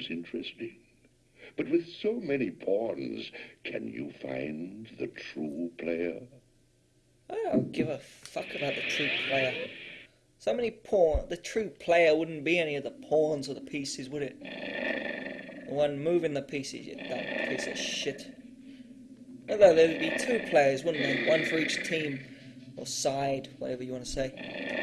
sounds interesting. But with so many pawns, can you find the true player? I don't give a fuck about the true player. So many pawn. The true player wouldn't be any of the pawns or the pieces, would it? The one moving the pieces, you dumb piece of shit. Although there'd be two players, wouldn't there? One for each team or side, whatever you want to say.